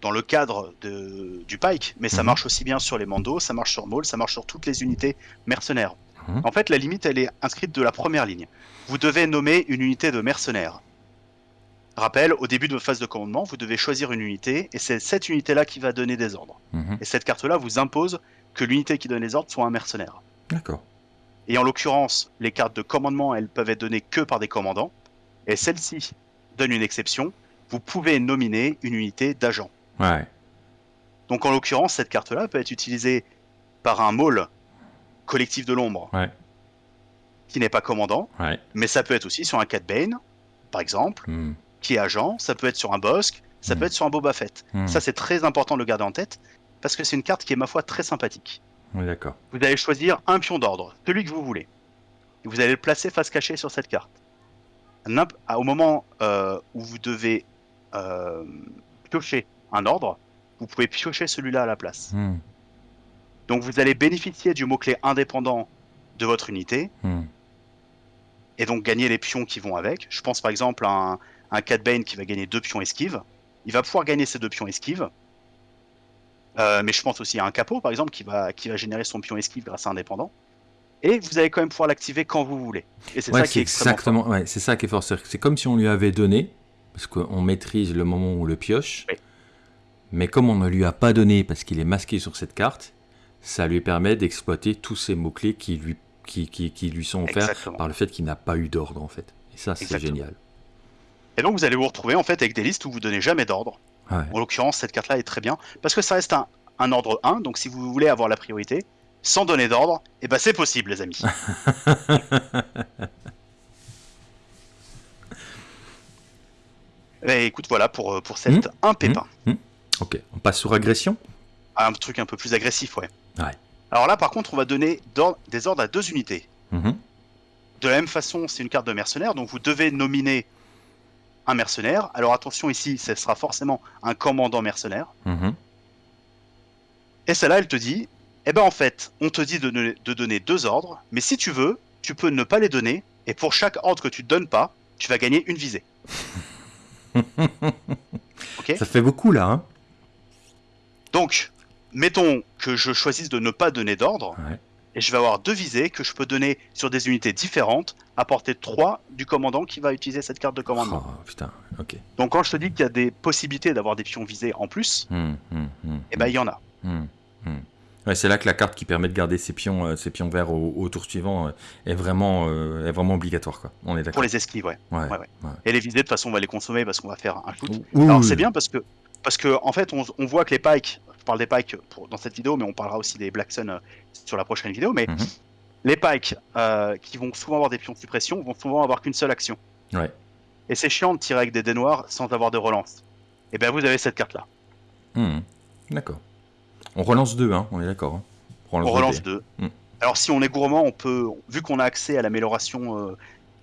B: dans le cadre de, du Pike, mais ça mhm. marche aussi bien sur les Mandos, ça marche sur Maul, ça marche sur toutes les unités mercenaires. Mhm. En fait, la limite, elle est inscrite de la première ligne. Vous devez nommer une unité de mercenaires. Rappel, au début de votre phase de commandement, vous devez choisir une unité, et c'est cette unité-là qui va donner des ordres. Mhm. Et cette carte-là vous impose que l'unité qui donne les ordres soit un mercenaire.
A: D'accord.
B: Et en l'occurrence, les cartes de commandement, elles peuvent être données que par des commandants, et celle-ci donne une exception, vous pouvez nominer une unité d'agent. Donc en l'occurrence, cette carte-là peut être utilisée par un mall collectif de l'ombre qui n'est pas commandant, mais ça peut être aussi sur un Cat Bane, par exemple, hmm. qui est agent, ça peut être sur un Bosque, ça peut hmm. être sur un Boba Fett. Hmm. Ça c'est très important de le garder en tête, parce que c'est une carte qui est ma foi très sympathique.
A: d'accord.
B: Vous allez choisir un pion d'ordre, celui que vous voulez. Et vous allez le placer face cachée sur cette carte. Au moment euh, où vous devez euh, piocher un ordre, vous pouvez piocher celui-là à la place. Hmm. Donc vous allez bénéficier du mot-clé indépendant de votre unité, hmm. et donc gagner les pions qui vont avec. Je pense par exemple à un, un Cat Bane qui va gagner deux pions esquive. Il va pouvoir gagner ces deux pions esquive. Euh, mais je pense aussi à un capot par exemple qui va, qui va générer son pion esquive grâce à indépendant. Et vous allez quand même pouvoir l'activer quand vous voulez. Et c'est ça qui est
A: exactement. Ouais, c'est ça qui est fort. C'est comme si on lui avait donné, parce qu'on maîtrise le moment où on le pioche. Mais comme on ne lui a pas donné parce qu'il est masqué sur cette carte, ça lui permet d'exploiter tous ces mots-clés qui lui, qui, qui, lui sont offerts par le fait qu'il n'a pas eu d'ordre en fait. Et ça, c'est génial.
B: Et donc vous allez vous retrouver en fait avec des listes où vous donnez jamais d'ordre. En l'occurrence, cette carte-là est très bien parce que ça reste un, un, ordre 1, donc si vous voulez avoir la priorité, sans donner d'ordre, et eh ben c'est possible les amis. et [LAUGHS] eh, écoute, voilà pour, pour cette 1 hmm pépin. Hmm hmm
A: Ok, on passe sur agression
B: Un truc un peu plus agressif, ouais. Alors là, par contre, on va donner des ordres à deux unités. Mhm. De la même façon, c'est une carte de mercenaire, donc vous devez nominer un mercenaire. Alors attention ici, ce sera forcément un commandant mercenaire. Mhm. Et celle-là, elle te dit, eh ben en fait, on te dit de, de, donner deux ordres, mais si tu veux, tu peux ne pas les donner, et pour chaque ordre que tu ne donnes pas, tu vas gagner une visée. [LAUGHS]
A: Ça fait beaucoup là, hein
B: donc, mettons que je choisisse de ne pas donner d'ordre, et je vais avoir deux visées que je peux donner sur des unités différentes, à portée 3 du commandant qui va utiliser cette carte de commandement.
A: Oh, putain, ok.
B: Donc quand je te dis qu'il y a des possibilités d'avoir des pions visés en plus, hmm, hmm, hmm, et eh ben il y en a.
A: Ouais, c'est là que la carte qui permet de garder ses pions, euh, pions verts au, tour suivant euh, est, vraiment, euh, est vraiment obligatoire. Quoi. On est
B: Pour les esquives, ouais. Et les visées, de toute façon, on va les consommer parce qu'on va faire un shoot. Alors c'est bien parce que parce que en fait, on, voit que les pikes, je parle des pikes dans cette vidéo, mais on parlera aussi des Black Sun euh, sur la prochaine vidéo, mais mhm. les pikes euh, qui vont souvent avoir des pions de suppression vont souvent avoir qu'une seule action. Et c'est chiant de tirer avec des dés noirs sans avoir de relance. Et bien vous avez cette carte là.
A: Hmm. D'accord. On relance deux, hein, on est d'accord. Hein.
B: On relance, deux. Hmm. Alors si on est gourmand, on peut, vu qu'on a accès à l'amélioration, euh,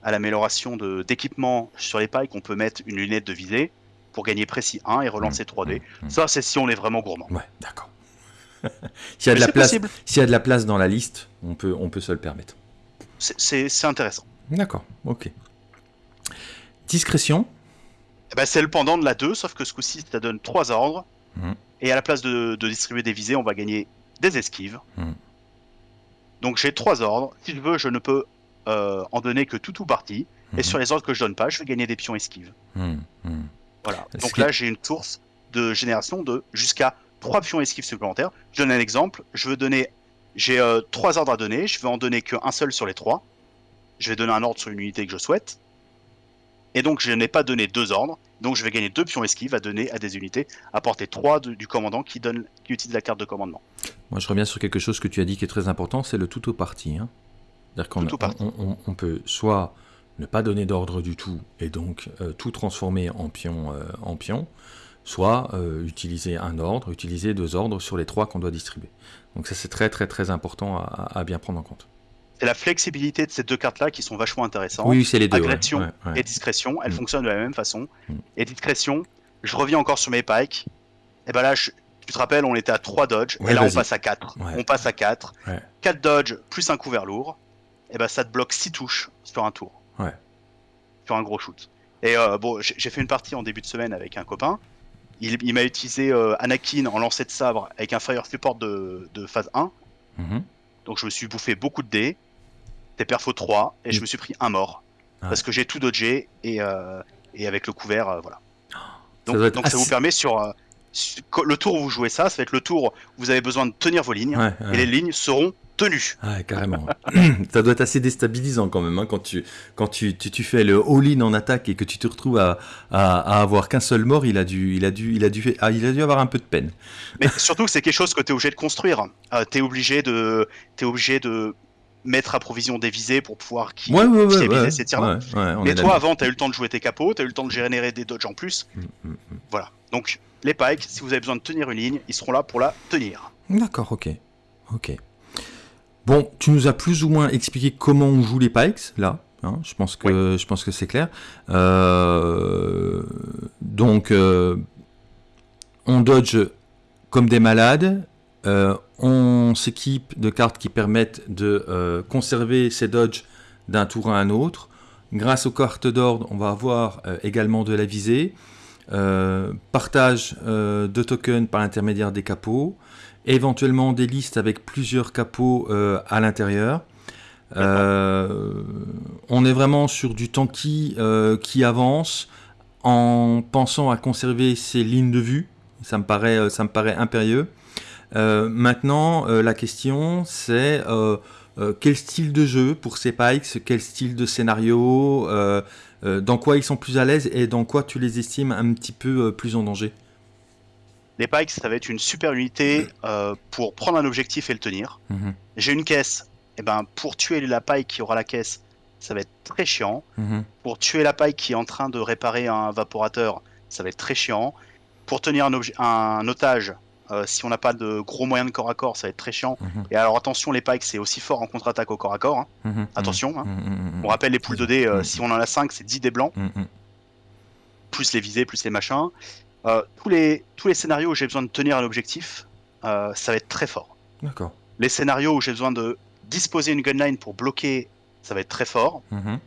B: à l'amélioration d'équipement sur les pikes, on peut mettre une lunette de visée pour gagner précis 1 et relancer 3D. Mmh, mmh, mmh. Ça, c'est si on est vraiment gourmand.
A: Ouais, d'accord. [LAUGHS] S'il y, a de la place, s'il y a de la place dans la liste, on peut, on peut se le permettre.
B: C'est intéressant.
A: D'accord, ok. Discrétion
B: eh ben, C'est le pendant de la 2, sauf que ce coup-ci, ça donne 3 ordres. Et à la place de, distribuer des visées, on va gagner des esquives. Donc j'ai 3 ordres. Si je veux, je ne peux euh, en donner que tout ou partie. Et sur les ordres que je donne pas, je vais gagner des pions esquives. Voilà. Donc là, j'ai une source de génération de jusqu'à 3 pions esquives supplémentaires. Je donne un exemple. Je veux donner. J'ai euh, trois 3 ordres à donner. Je vais en donner qu'un seul sur les 3. Je vais donner un ordre sur une unité que je souhaite. Et donc je n'ai pas donné deux ordres, donc je vais gagner deux pions esquives à donner à des unités, à portée 3 du commandant qui, donne, qui utilise la carte de commandement.
A: Moi je reviens sur quelque chose que tu as dit qui est très important, c'est le tout au parti. Hein. C'est-à-dire qu'on on, peut soit ne pas donner d'ordre du tout et donc euh, tout transformer en pion, euh, en pion soit euh, utiliser un ordre, utiliser deux ordres sur les trois qu'on doit distribuer. Donc ça c'est très très très important à, bien prendre en compte.
B: C'est la flexibilité de ces deux cartes-là qui sont vachement intéressantes.
A: Oui, c'est les deux.
B: Agression et discrétion, elles mm. fonctionnent de la même façon. Mm. Et discrétion, je reviens encore sur mes pikes. Et ben là, tu te rappelles, on était à 3 dodge, et là on passe à 4. On passe à 4. 4 dodge plus un couvert lourd, et ben ça te bloque 6 touches sur un tour. Sur un gros shoot. Et euh, bon, j'ai fait une partie en début de semaine avec un copain. Il, m'a utilisé euh, Anakin en lancer de sabre avec un fire support de, phase 1. Mhm. Donc je me suis bouffé beaucoup de dés. Des perfos 3 et je me suis pris un mort. Parce que j'ai tout dodgé et, euh, et avec le couvert, voilà. [GASPS] Donc ça, vous permet sur, le tour où vous jouez ça, ça va être le tour où vous avez besoin de tenir vos lignes et les lignes seront tenu.
A: Ah, carrément. [CLEARS THROAT] ça doit être assez déstabilisant quand même, hein, quand, tu, quand tu, tu, fais le all-in en attaque et que tu te retrouves à, à, avoir qu'un seul mort, il a, dû, il, a dû, il, a dû, ah, il a dû avoir un peu de peine.
B: Mais [LAUGHS] surtout que c'est quelque chose que tu es obligé de construire. Euh, tu es, obligé de, es obligé de mettre à provision des visées pour pouvoir qui,
A: ouais, ouais,
B: ouais, ces tirs-là. Mais toi, avant, tu as eu le temps de jouer tes capots, tu as eu le temps de générer des dodges en plus. Mm, mm, mm. Voilà. Donc, les pikes, si vous avez besoin de tenir une ligne, ils seront là pour la tenir.
A: D'accord, ok. Ok. Bon, tu nous as plus ou moins expliqué comment on joue les pikes, là. Hein, je pense que je pense que c'est clair. Euh, donc, euh, on dodge comme des malades. Euh, on s'équipe de cartes qui permettent de conserver ces dodges d'un tour à un autre. Grâce aux cartes d'ordre, on va avoir également de la visée. partage de tokens par l'intermédiaire des capots éventuellement des listes avec plusieurs capots euh, à l'intérieur. Euh, on est vraiment sur du tanky euh, qui avance en pensant à conserver ses lignes de vue. Ça me paraît, ça me paraît impérieux. maintenant, la question c'est quel style de jeu pour ces pikes, quel style de scénario, dans quoi ils sont plus à l'aise et dans quoi tu les estimes un petit peu plus en danger?
B: Les pikes, ça va être une super unité euh, pour prendre un objectif et le tenir. Mhm. J'ai une caisse. Et eh ben, pour tuer la pike qui aura la caisse, ça va être très chiant. Mhm. Pour tuer la pike qui est en train de réparer un vaporateur, ça va être très chiant. Pour tenir un, un otage, euh, si on n'a pas de gros moyens de corps à corps, ça va être très chiant. Mhm. Et alors attention, les pikes, c'est aussi fort en contre-attaque au corps à corps. Hein. Attention. Hein. On rappelle les poules de dés, euh, si on en a 5, c'est 10 dés blancs. Plus les visées, plus les machins. Euh, tous, les, tous les scénarios où j'ai besoin de tenir un objectif, euh, ça va être très fort.
A: D'accord.
B: Les scénarios où j'ai besoin de disposer une gunline pour bloquer, ça va être très fort. Mhm.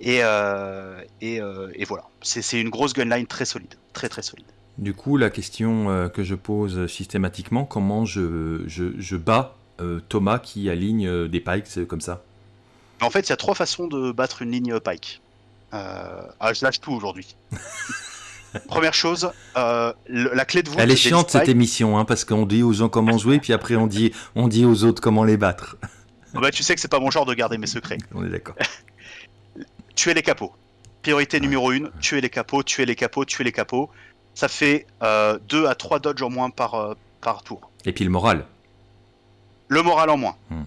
B: Et, euh, et, et, voilà. C'est une grosse gunline très solide. Très très solide.
A: Du coup, la question que je pose systématiquement, comment je, je, je bats Thomas qui aligne des pikes comme ça?
B: En fait, il y a trois façons de battre une ligne pike. Ah, je lâche tout aujourd'hui. [LAUGHS] Première chose, euh, la clé de voûte.
A: Elle est chiante cette émission, hein, parce qu'on dit aux gens comment jouer, puis après on dit, on dit aux autres comment les battre.
B: Ah bah, tu sais que c'est pas mon genre de garder mes secrets. [LAUGHS]
A: On est d'accord. [LAUGHS]
B: tuer les capots. Priorité numéro 1, tuer les capots, tuer les capots, tuer les capots. Ça fait 2 euh, à 3 dodges en moins par, euh, par tour.
A: Et puis le moral.
B: Le moral en moins. Hmm.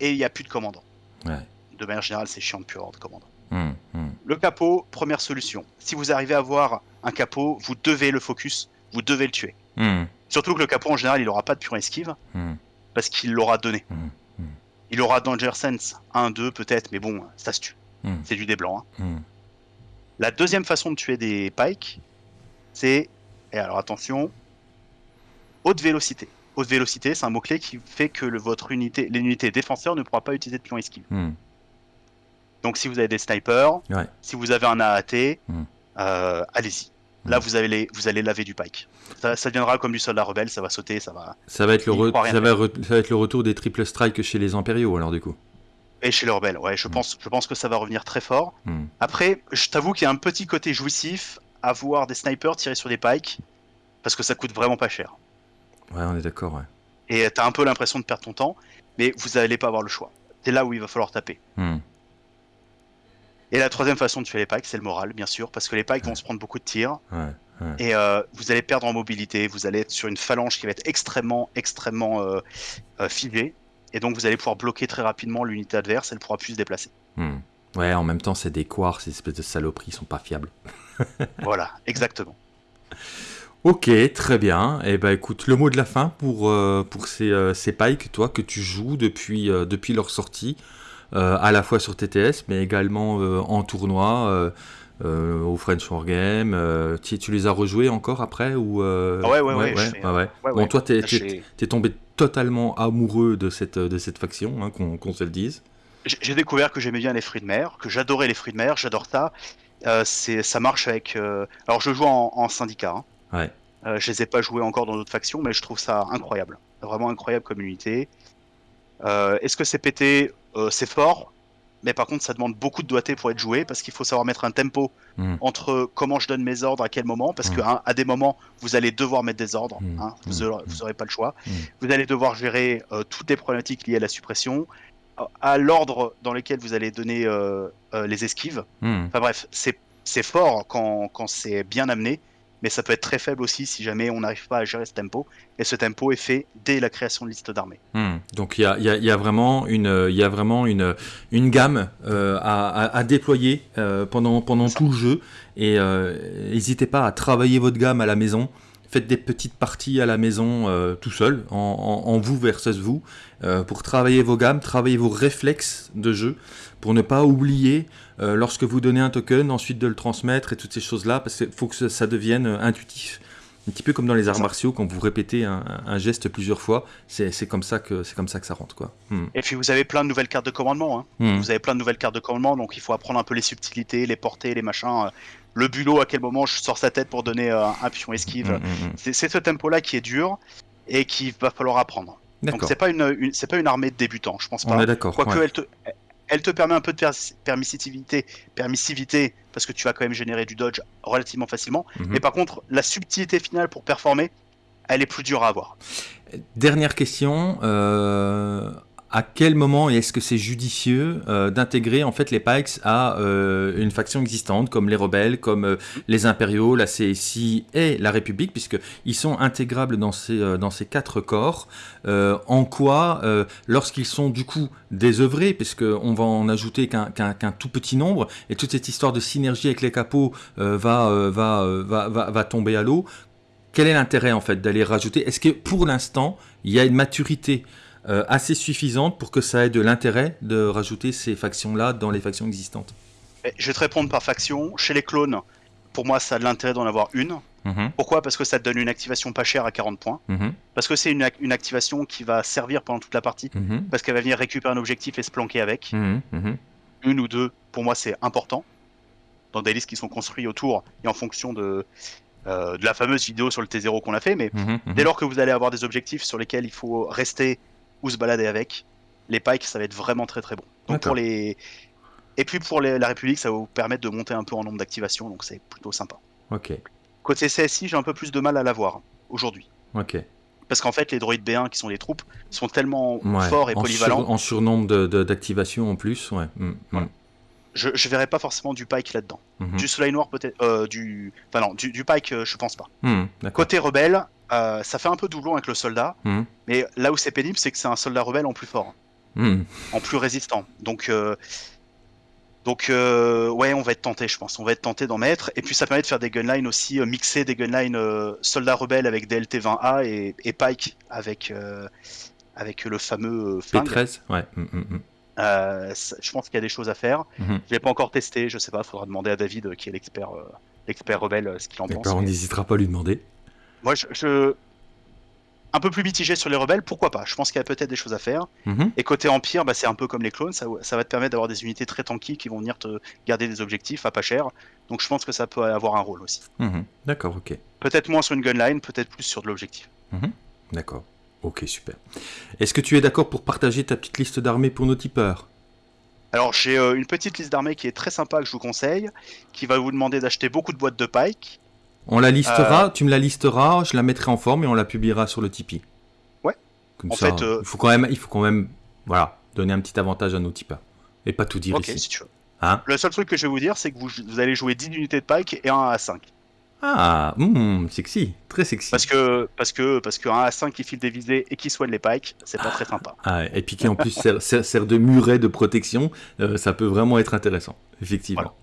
B: Et il n'y a plus de commandant. De manière générale, c'est chiant de plus avoir de commandant. Hmm, hmm. Le capot, première solution. Si vous arrivez à voir un capot, vous devez le focus, vous devez le tuer. Hmm. Surtout que le capot, en général, il n'aura pas de pure esquive, parce qu'il l'aura donné. Il aura Danger Sense 1, 2 peut-être, mais bon, ça se tue. C'est du dé blanc. Hein. La deuxième façon de tuer des pikes, c'est, et alors attention, haute vélocité. Haute vélocité, c'est un mot-clé qui fait que le, votre unité, l'unité défenseur ne pourra pas utiliser de pion esquive. Donc si vous avez des snipers, si vous avez un AAT, hmm. euh, allez-y. Là, hmm. vous, allez, vous allez laver du pike. Ça, ça, deviendra comme du soldat rebelle, ça va sauter, ça va.
A: Ça va, être le, ça, va être le retour des triple strikes chez les impériaux, alors du coup.
B: Et chez les rebelles, ouais, je, hmm. pense, je pense que ça va revenir très fort. Après, je t'avoue qu'il y a un petit côté jouissif à voir des snipers tirer sur des pikes, parce que ça coûte vraiment pas cher.
A: Ouais, on est d'accord, ouais.
B: Et t'as un peu l'impression de perdre ton temps, mais vous n'allez pas avoir le choix. C'est là où il va falloir taper. Et la troisième façon de tuer les pikes, c'est le moral, bien sûr, parce que les pikes vont se prendre beaucoup de tirs. Et euh, vous allez perdre en mobilité, vous allez être sur une phalange qui va être extrêmement, extrêmement euh, euh figée. Et donc vous allez pouvoir bloquer très rapidement l'unité adverse, elle pourra plus se déplacer.
A: Hmm. Ouais, en même temps, c'est des quarks, ces espèces de saloperies, ils sont pas fiables. [LAUGHS]
B: voilà, exactement.
A: Ok, très bien. Et eh ben écoute, le mot de la fin pour, pour ces, ces pikes, toi, que tu joues depuis, depuis leur sortie. Euh, à la fois sur TTS, mais également euh, en tournoi. Euh, au French Wargame. Euh, tu, tu, les as rejoués encore après ou
B: ah ouais, ouais, ouais.
A: ouais, Bon, toi, t'es es, tombé totalement amoureux de cette, de cette faction, hein, qu'on se le dise.
B: J'ai découvert que j'aimais bien les fruits de mer, que j'adorais les fruits de mer, j'adore ça. Euh, ça marche avec. Alors, je joue en, en syndicat. Hein.
A: Ouais.
B: je les ai pas joués encore dans d'autres factions, mais je trouve ça incroyable. Vraiment incroyable comme unité. Est-ce que c'est pété euh, c'est fort, mais par contre ça demande beaucoup de doigté pour être joué parce qu'il faut savoir mettre un tempo hmm. entre comment je donne mes ordres à quel moment parce qu'à hmm. à des moments vous allez devoir mettre des ordres hmm. hein, vous n'aurez pas le choix. Vous allez devoir gérer euh, toutes les problématiques liées à la suppression à l'ordre dans lequel vous allez donner euh, les esquives. Enfin bref c'est fort quand, quand c'est bien amené mais ça peut être très faible aussi si jamais on n'arrive pas à gérer ce tempo. Et ce tempo est fait dès la création de liste d'armées.
A: Hmm. Donc il y a, y a, vraiment une, y a vraiment une, une gamme euh, à, à, déployer euh, pendant, pendant tout le jeu. Et euh, n'hésitez pas à travailler votre gamme à la maison. Faites des petites parties à la maison tout seul, en, en, en, vous versus vous, pour travailler vos gammes, travailler vos réflexes de jeu, pour ne pas oublier euh, lorsque vous donnez un token, ensuite de le transmettre et toutes ces choses-là, parce qu'il faut que ça devienne euh, intuitif. Un petit peu comme dans les arts martiaux, quand vous répétez un, geste plusieurs fois, c'est comme ça que c'est comme ça que ça rentre quoi.
B: Hmm. Et puis vous avez plein de nouvelles cartes de commandement. Hein. Hmm. Vous avez plein de nouvelles cartes de commandement, donc il faut apprendre un peu les subtilités, les portées, les machins. Euh, le bulot, à quel moment je sors sa tête pour donner un pion esquive. Hmm, c'est ce tempo-là qui est dur et qu'il va falloir apprendre. Donc c'est pas une, c'est pas une armée de débutants, je pense pas.
A: On est d'accord.
B: Quoique elle te, elle te permet un peu de permissivité, permissivité parce que tu vas quand même générer du dodge relativement facilement. Mhm. Mais par contre, la subtilité finale pour performer, elle est plus dure à avoir.
A: Dernière question. Euh, à quel moment est-ce que c'est judicieux euh, d'intégrer en fait les Pikes à euh, une faction existante comme les rebelles, comme euh, les impériaux, la CSI et la République, puisque ils sont intégrables dans ces quatre corps. en quoi, lorsqu'ils sont du coup désœuvrés, puisque on va en ajouter qu'un qu'un tout petit nombre, et toute cette histoire de synergie avec les capots va, va, va, va va tomber à l'eau. Quel est l'intérêt en fait d'aller rajouter? Est-ce que pour l'instant il y a une maturité euh, assez suffisante pour que ça ait de l'intérêt de rajouter ces factions-là dans les factions existantes
B: Je vais te répondre par faction. Chez les clones, pour moi, ça a de l'intérêt d'en avoir une. Mhm. Pourquoi? Parce que ça te donne une activation pas chère à 40 points. Mhm. Parce que c'est une, une, activation qui va servir pendant toute la partie. Mhm. Parce qu'elle va venir récupérer un objectif et se planquer avec. Une ou deux, pour moi, c'est important. Dans des listes qui sont construites autour et en fonction de, euh, de la fameuse vidéo sur le T0 qu'on a fait. Mais dès lors que vous allez avoir des objectifs sur lesquels il faut rester ou se balader avec. Les pikes, ça va être vraiment très très bon. Donc pour les... Et puis pour la République, ça va vous permettre de monter un peu en nombre d'activations, donc c'est plutôt sympa.
A: Ok.
B: Côté CSI, j'ai un peu plus de mal à l'avoir aujourd'hui.
A: Ok.
B: Parce qu'en fait, les droïdes B1 qui sont des troupes sont tellement forts et polyvalents.
A: en surnombre d'activations en plus, ouais. Mm,
B: mm. Je, je verrais pas forcément du Pike là-dedans. Mhm. Du Soleil Noir peut-être, euh, du, enfin non, du, du Pike, euh, je pense pas.
A: Mm,
B: Côté rebelle, euh, ça fait un peu doublon avec le soldat, hmm. mais là où c'est pénible, c'est que c'est un soldat rebelle en plus fort,
A: hmm.
B: en plus résistant. Donc, euh, donc euh, ouais, on va être tenté, je pense. On va être tenté d'en mettre. Et puis ça permet de faire des gunlines aussi, mixer des gunlines soldats rebelles avec DLT-20A et, et, Pike avec, avec le fameux
A: flingue. P13, ouais. Hmm,
B: je pense qu'il y a des choses à faire. Je l'ai pas encore testé, je sais pas, faudra demander à David, qui est l'expert l'expert rebelle, ce qu'il en pense.
A: On n'hésitera pas à lui demander.
B: Moi, je, un peu plus mitigé sur les rebelles, pourquoi pas? Je pense qu'il y a peut-être des choses à faire.
A: Mhm.
B: Et côté Empire, bah, c'est un peu comme les clones, ça, va te permettre d'avoir des unités très tanky qui vont venir te garder des objectifs à pas cher. Donc je pense que ça peut avoir un rôle aussi.
A: Mhm. D'accord, ok.
B: Peut-être moins sur une gunline, peut-être plus sur de l'objectif.
A: Mhm. D'accord. Ok, super. Est-ce que tu es d'accord pour partager ta petite liste d'armées pour nos tipeurs?
B: Alors j'ai euh, une petite liste d'armées qui est très sympa que je vous conseille, qui va vous demander d'acheter beaucoup de boîtes de pike,
A: on la listera, euh, tu me la listeras, je la mettrai en forme et on la publiera sur le Tipeee.
B: Ouais.
A: Comme ça, fait, euh, il faut quand même, il faut quand même, voilà, donner un petit avantage à nos tipeurs et pas tout dire
B: ici. Si tu veux. Hein le seul truc que je vais vous dire, c'est que vous, allez jouer 10 unités de pike et un à 5.
A: Ah, hmm, sexy, très sexy.
B: Parce que parce que parce que 1 à 5 qui file des visées et qui soigne les pikes, c'est pas très sympa.
A: Ah, et puis qui en plus [LAUGHS] sert, de muret de protection, euh, ça peut vraiment être intéressant, effectivement.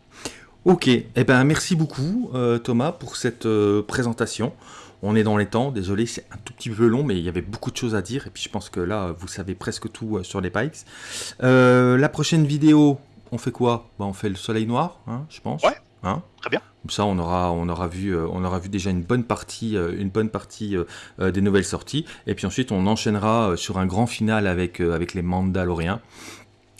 A: Ok, eh ben merci beaucoup euh, Thomas pour cette euh, présentation. On est dans les temps, désolé, c'est un tout petit peu long, mais il y avait beaucoup de choses à dire. Et puis je pense que là, vous savez presque tout sur les pikes. la prochaine vidéo, on fait quoi? Bah, On fait le soleil noir, hein, je pense.
B: Ouais. Hein? Très bien.
A: Comme ça, on aura, on aura vu, euh, on aura vu déjà une bonne partie, euh, une bonne partie euh, des nouvelles sorties. Et puis ensuite, on enchaînera sur un grand final avec, avec les Mandaloriens.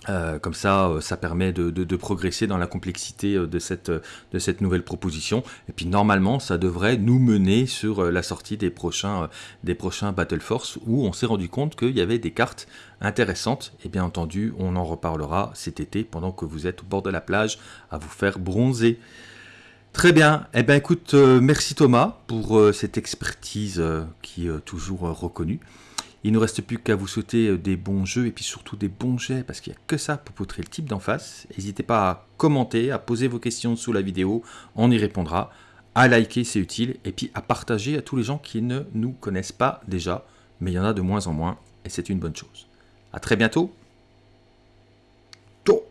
A: Euh, comme ça, euh, ça permet de, progresser dans la complexité euh, de cette, nouvelle proposition. Et puis normalement, ça devrait nous mener sur la sortie des prochains, des prochains Battle Force, où on s'est rendu compte qu'il y avait des cartes intéressantes. Et bien entendu, on en reparlera cet été, pendant que vous êtes au bord de la plage, à vous faire bronzer. Très bien. Eh bien écoute, merci Thomas pour cette expertise qui est toujours reconnue. Il ne nous reste plus qu'à vous souhaiter euh, des bons jeux et puis surtout des bons jets parce qu'il n'y a que ça pour poutrer le type d'en face. N'hésitez pas à commenter, à poser vos questions sous la vidéo, on y répondra. À liker, c'est utile, et puis à partager à tous les gens qui ne nous connaissent pas déjà, mais il y en a de moins en moins, et c'est une bonne chose. À très bientôt. Ciao